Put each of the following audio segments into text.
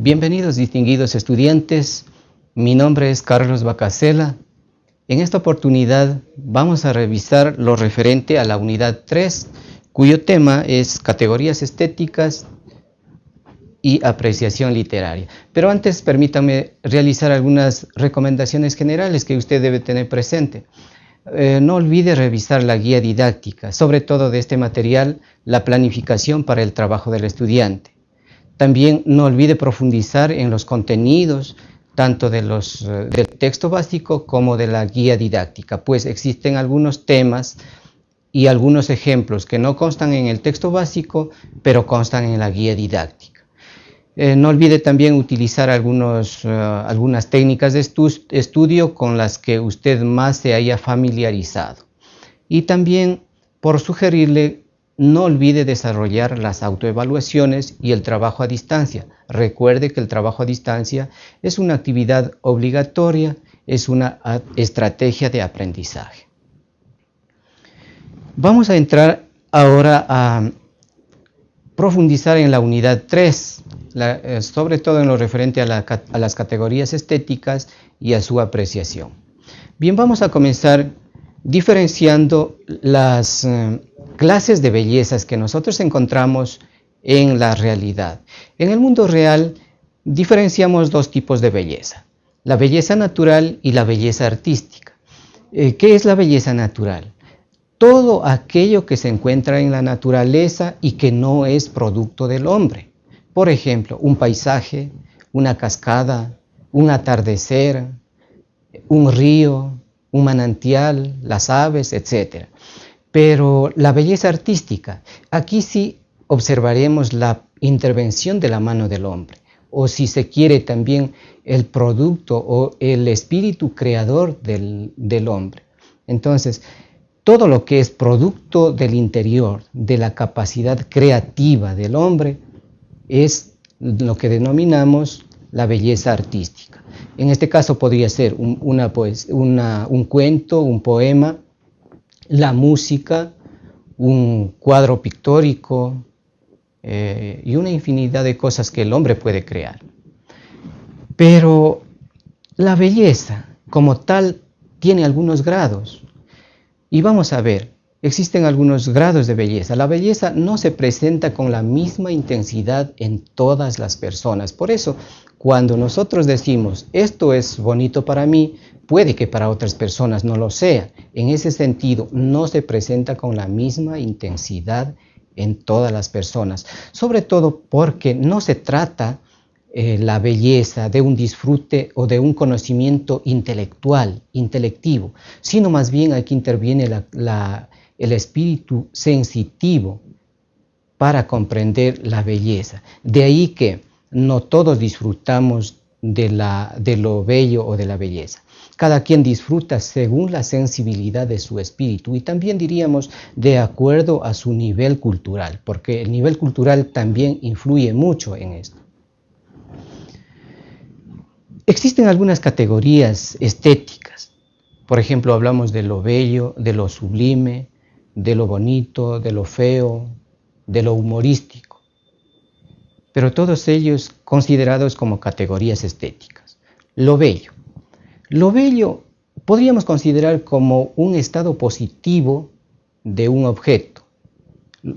Bienvenidos distinguidos estudiantes, mi nombre es Carlos Bacasela. En esta oportunidad vamos a revisar lo referente a la unidad 3, cuyo tema es categorías estéticas y apreciación literaria. Pero antes permítame realizar algunas recomendaciones generales que usted debe tener presente. Eh, no olvide revisar la guía didáctica, sobre todo de este material, la planificación para el trabajo del estudiante. También no olvide profundizar en los contenidos, tanto eh, del texto básico como de la guía didáctica, pues existen algunos temas y algunos ejemplos que no constan en el texto básico, pero constan en la guía didáctica. Eh, no olvide también utilizar eh, algunas técnicas de estudio con las que usted más se haya familiarizado. Y también por sugerirle no olvide desarrollar las autoevaluaciones y el trabajo a distancia. Recuerde que el trabajo a distancia es una actividad obligatoria, es una estrategia de aprendizaje. Vamos a entrar ahora a profundizar en la unidad 3, eh, sobre todo en lo referente a, a las categorías estéticas y a su apreciación. Bien, vamos a comenzar diferenciando las eh, clases de bellezas que nosotros encontramos en la realidad. En el mundo real diferenciamos dos tipos de belleza, la belleza natural y la belleza artística. Eh, ¿Qué es la belleza natural? Todo aquello que se encuentra en la naturaleza y que no es producto del hombre. Por ejemplo, un paisaje, una cascada, un atardecer, un río, un manantial, las aves, etc. Pero la belleza artística, aquí sí observaremos la intervención de la mano del hombre, o si se quiere también el producto o el espíritu creador del, del hombre. Entonces, todo lo que es producto del interior, de la capacidad creativa del hombre, es lo que denominamos la belleza artística. En este caso podría ser un, pues, un cuento, un poema, la música, un cuadro pictórico eh, y una infinidad de cosas que el hombre puede crear. Pero la belleza como tal tiene algunos grados. Y vamos a ver, existen algunos grados de belleza. La belleza no se presenta con la misma intensidad en todas las personas. Por eso, cuando nosotros decimos, esto es bonito para mí, puede que para otras personas no lo sea. En ese sentido, no se presenta con la misma intensidad en todas las personas. Sobre todo porque no se trata eh, la belleza de un disfrute o de un conocimiento intelectual, intelectivo, sino más bien aquí interviene el espíritu sensitivo para comprender la belleza. De ahí que no todos disfrutamos de, de lo bello o de la belleza. Cada quien disfruta según la sensibilidad de su espíritu y también diríamos de acuerdo a su nivel cultural, porque el nivel cultural también influye mucho en esto. Existen algunas categorías estéticas. Por ejemplo, hablamos de lo bello, de lo sublime, de lo bonito, de lo feo, de lo humorístico pero todos ellos considerados como categorías estéticas. Lo bello. Lo bello podríamos considerar como un estado positivo de un objeto.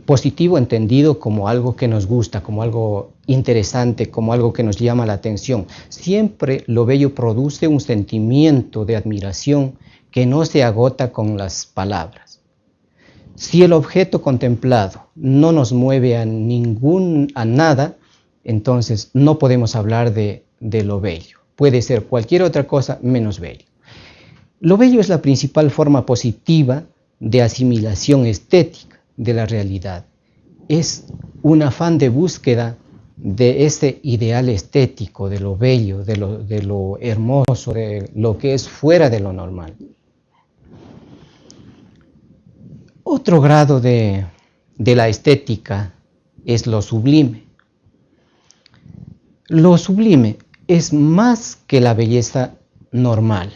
Positivo entendido como algo que nos gusta, como algo interesante, como algo que nos llama la atención. Siempre lo bello produce un sentimiento de admiración que no se agota con las palabras. Si el objeto contemplado no nos mueve a ningún a nada, entonces no podemos hablar de, lo bello. Puede ser cualquier otra cosa menos bello. Lo bello es la principal forma positiva de asimilación estética de la realidad. Es un afán de búsqueda de ese ideal estético, de lo bello, de lo, hermoso, de lo que es fuera de lo normal. Otro grado de la estética es lo sublime. Lo sublime es más que la belleza normal.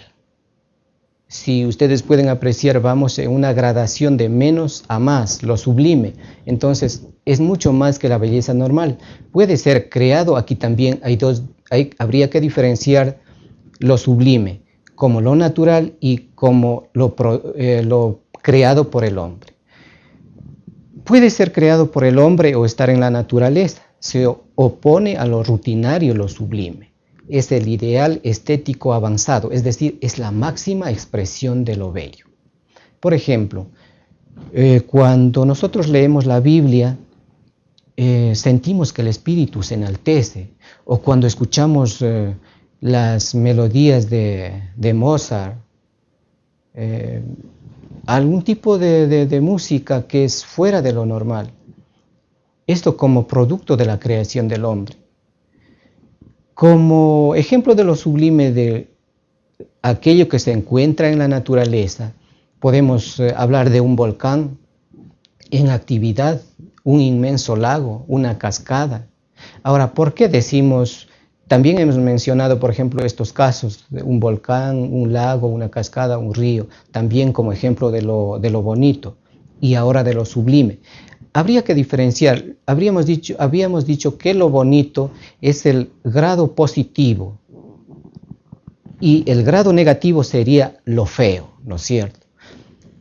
si ustedes pueden apreciar, vamos en una gradación de menos a más, lo sublime. Entonces, es mucho más que la belleza normal. Puede ser creado, aquí también hay dos, habría que diferenciar lo sublime como lo natural y como lo, eh, lo creado por el hombre. Puede ser creado por el hombre o estar en la naturaleza. Se opone a lo rutinario, lo sublime es el ideal estético avanzado, es decir, es la máxima expresión de lo bello. Por ejemplo, eh, cuando nosotros leemos la Biblia, eh, sentimos que el espíritu se enaltece, o cuando escuchamos eh, las melodías de, Mozart, algún tipo de música que es fuera de lo normal. Esto como producto de la creación del hombre. Como ejemplo de lo sublime de aquello que se encuentra en la naturaleza, podemos eh, hablar de un volcán en actividad, un inmenso lago, una cascada. Ahora, ¿por qué decimos, también hemos mencionado, por ejemplo, estos casos, de un volcán, un lago, una cascada, un río, también como ejemplo de lo, bonito y ahora de lo sublime? habría que diferenciar, habríamos dicho, habíamos dicho que lo bonito es el grado positivo y el grado negativo sería lo feo, ¿no es cierto?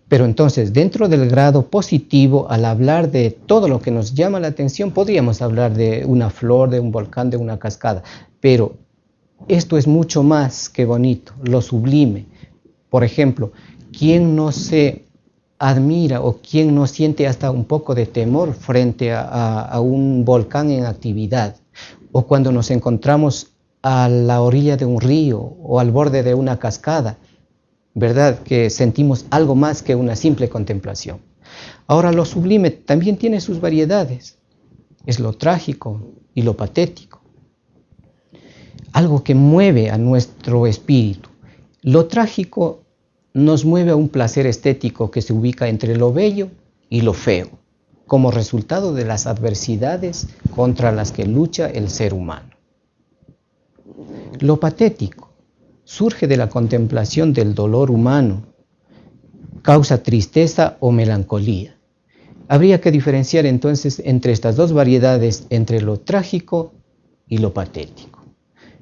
Pero entonces, dentro del grado positivo, al hablar de todo lo que nos llama la atención, podríamos hablar de una flor, de un volcán, de una cascada, pero esto es mucho más que bonito, lo sublime. Por ejemplo, ¿quién no se admira o quien no siente hasta un poco de temor frente a, un volcán en actividad o cuando nos encontramos a la orilla de un río o al borde de una cascada, ¿verdad? Que sentimos algo más que una simple contemplación. Ahora lo sublime también tiene sus variedades. Es lo trágico y lo patético. Algo que mueve a nuestro espíritu. Lo trágico nos mueve a un placer estético que se ubica entre lo bello y lo feo, como resultado de las adversidades contra las que lucha el ser humano. Lo patético surge de la contemplación del dolor humano, causa tristeza o melancolía. Habría que diferenciar entonces entre estas dos variedades, entre lo trágico y lo patético.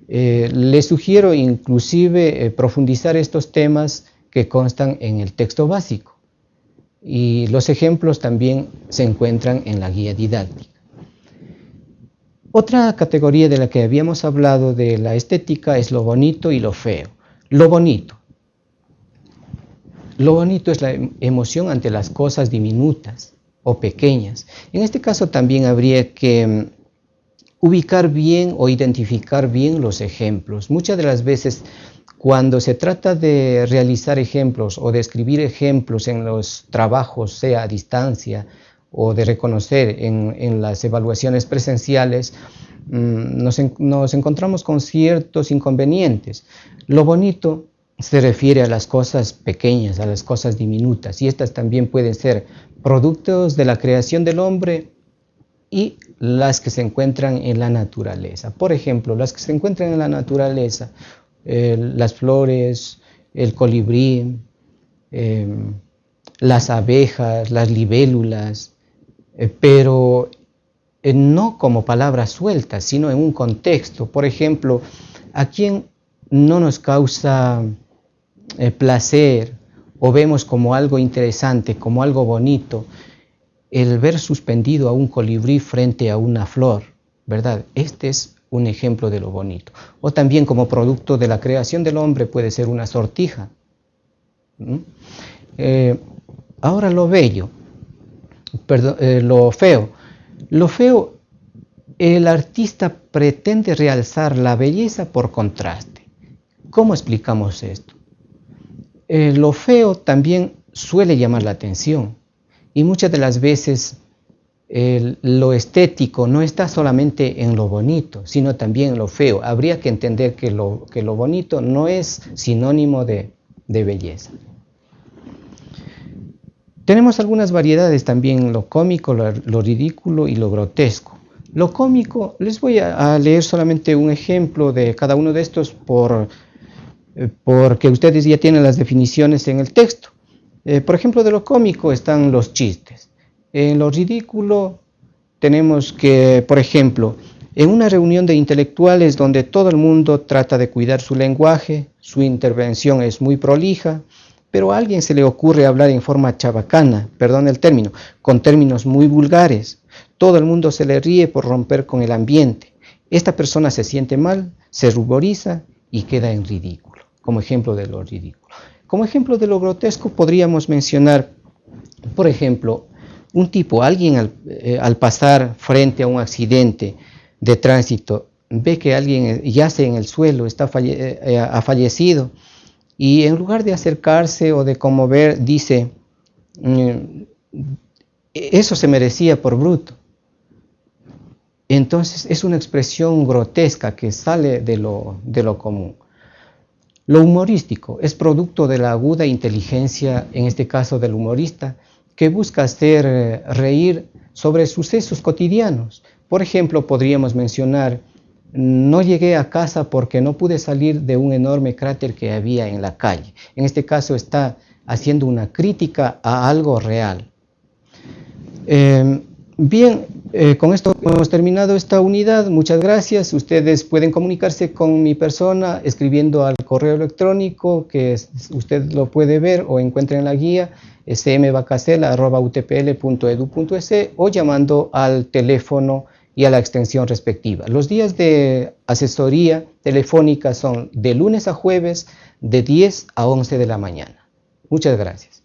Eh, les sugiero inclusive eh, profundizar estos temas que constan en el texto básico y los ejemplos también se encuentran en la guía didáctica. Otra categoría de la que habíamos hablado de la estética es lo bonito y lo feo. Lo bonito. Lo bonito es la emoción ante las cosas diminutas o pequeñas. En este caso también habría que mm, ubicar bien o identificar bien los ejemplos. Muchas de las veces cuando se trata de realizar ejemplos o de escribir ejemplos en los trabajos, sea a distancia o de reconocer en, las evaluaciones presenciales, mm, nos, encontramos con ciertos inconvenientes. Lo bonito se refiere a las cosas pequeñas, a las cosas diminutas, y estas también pueden ser productos de la creación del hombre y las que se encuentran en la naturaleza. Por ejemplo, las que se encuentran en la naturaleza, las flores, el colibrí, em, las abejas, las libélulas, eh, pero eh, no como palabras sueltas, sino en un contexto. Por ejemplo, a quien no nos causa eh, placer o vemos como algo interesante, como algo bonito, el ver suspendido a un colibrí frente a una flor, ¿verdad? Este es un ejemplo de lo bonito. O también como producto de la creación del hombre puede ser una sortija. Eh, ahora lo bello, perdón, eh, lo feo. Lo feo, el artista pretende realzar la belleza por contraste. ¿Cómo explicamos esto? Eh, lo feo también suele llamar la atención y muchas de las veces lo estético no está solamente en lo bonito, sino también en lo feo. Habría que entender que lo, que lo bonito no es sinónimo de, belleza. Tenemos algunas variedades también, lo cómico, lo, ridículo y lo grotesco. Lo cómico, les voy a, leer solamente un ejemplo de cada uno de estos por, eh, porque ustedes ya tienen las definiciones en el texto. Eh, por ejemplo, de lo cómico están los chistes. En lo ridículo tenemos que, por ejemplo, en una reunión de intelectuales donde todo el mundo trata de cuidar su lenguaje, su intervención es muy prolija, pero a alguien se le ocurre hablar en forma chabacana, perdón el término, con términos muy vulgares. Todo el mundo se le ríe por romper con el ambiente. Esta persona se siente mal, se ruboriza y queda en ridículo, como ejemplo de lo ridículo. Como ejemplo de lo grotesco podríamos mencionar, por ejemplo, un tipo, alguien al, eh, pasar frente a un accidente de tránsito, ve que alguien yace en el suelo, está eh, eh, ha fallecido, y en lugar de acercarse o de conmover, dice, mm, eso se merecía por bruto. Entonces es una expresión grotesca que sale de lo, de lo común. Lo humorístico es producto de la aguda inteligencia, en este caso del humorista, que busca hacer eh, reír sobre sucesos cotidianos. Por ejemplo, podríamos mencionar, no llegué a casa porque no pude salir de un enorme cráter que había en la calle. En este caso está haciendo una crítica a algo real. Em, bien, eh, con esto hemos terminado esta unidad. Muchas gracias. Ustedes pueden comunicarse con mi persona escribiendo al correo electrónico que usted lo puede ver o encuentra en la guía smvacasela.utpl.edu.es o llamando al teléfono y a la extensión respectiva. Los días de asesoría telefónica son de lunes a jueves de 10 a 11 de la mañana. Muchas gracias.